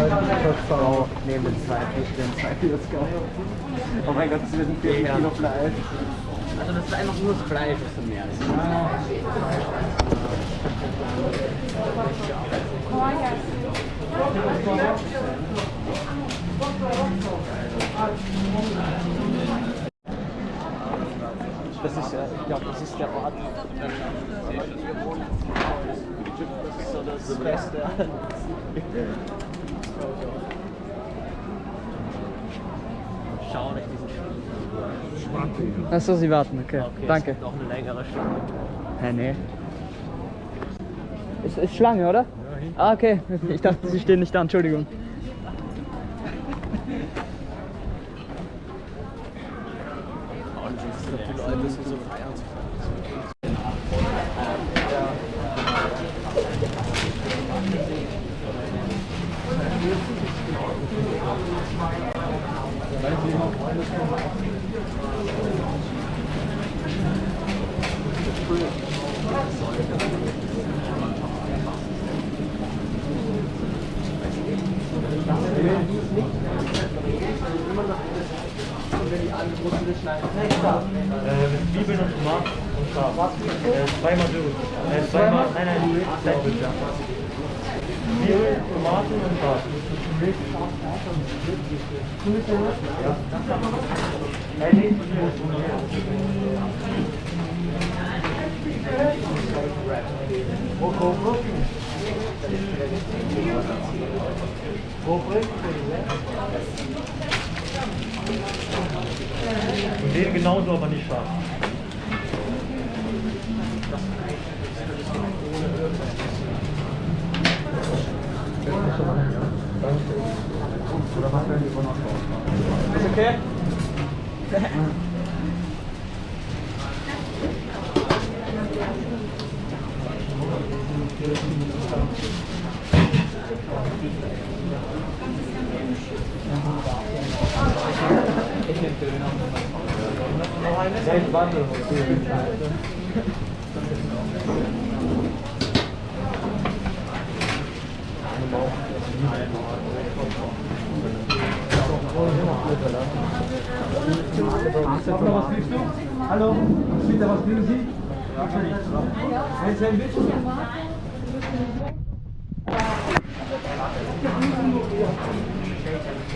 Oh, neben den zwei den zwei Kilos Oh mein Gott, das wird ein 4 Kilo Fleisch. Also das ist einfach nur das Fleisch, was du mehr ist. Das ist ja, ich glaube, das ist der Ort. Das ist so das Beste. Schau nicht diesen Spiel. Achso, Sie warten, okay. Okay, Danke. Auch eine längere Schlange. Hä, nee. Ist, ist Schlange, oder? Ah, okay. Ich dachte, Sie stehen nicht da, Entschuldigung. Die Leute sind so feiern zu Äh, mit Zwiebeln und Tomaten und Schaf. Äh, zweimal Dürre. Äh, zweimal, nein, nein, nein. Zwiebeln, Tomaten und Schaf. Ja. Nein, nee, Und den genauso, aber nicht scharf. Ist okay? Hallo, bitte, was kriegen Sie? Ein Sandwich?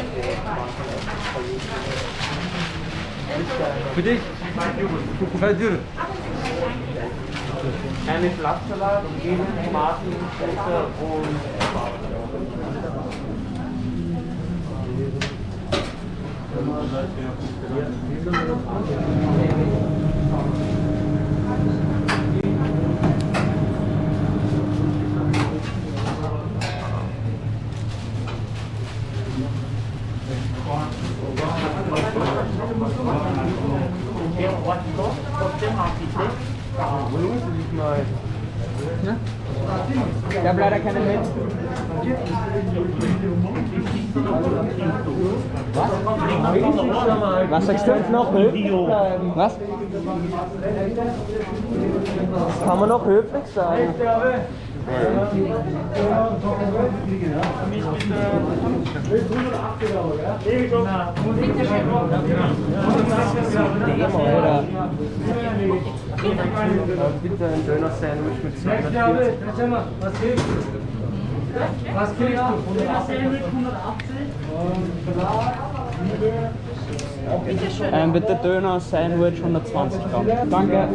Start zum Wettbewerb. Für dich? Zwei Dürre. Eine Blattsalat, Zwiebeln, Tomaten, Schätze Ich habe leider keine mit. Was? Was sagst du? Noch höflich. Was? Das kann man noch höflich sagen. Demo, oder? bitte ein Döner-Sandwich mit 240. Was kriegst du? Was kriegst du? Ähm, bitte Döner, Sandwich, 120 Gramm. Danke.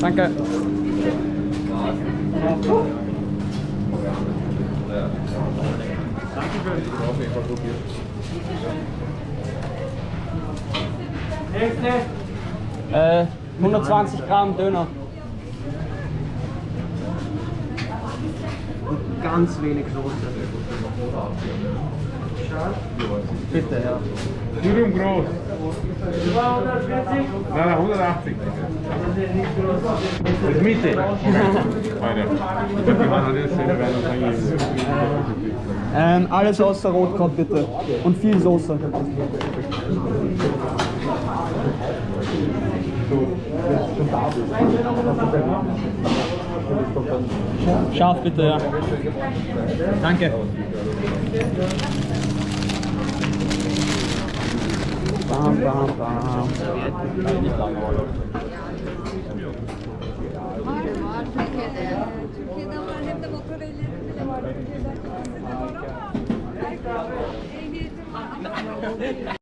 Danke. Äh, 120 Gramm Döner. Und ganz wenig Soße. Bitte, ja. Dürüm groß. 240. Nein, nein, 180. Das Mitte. Wir werden uns eigentlich. Ähm, alles außer Rotkraut bitte. Und viel Soße. Scharf bitte, ja. Danke. Bam bam bam. Var var Türkiye'de. Türkiye'de var de motor ellerinde bile var. Var ama ehliyetim var.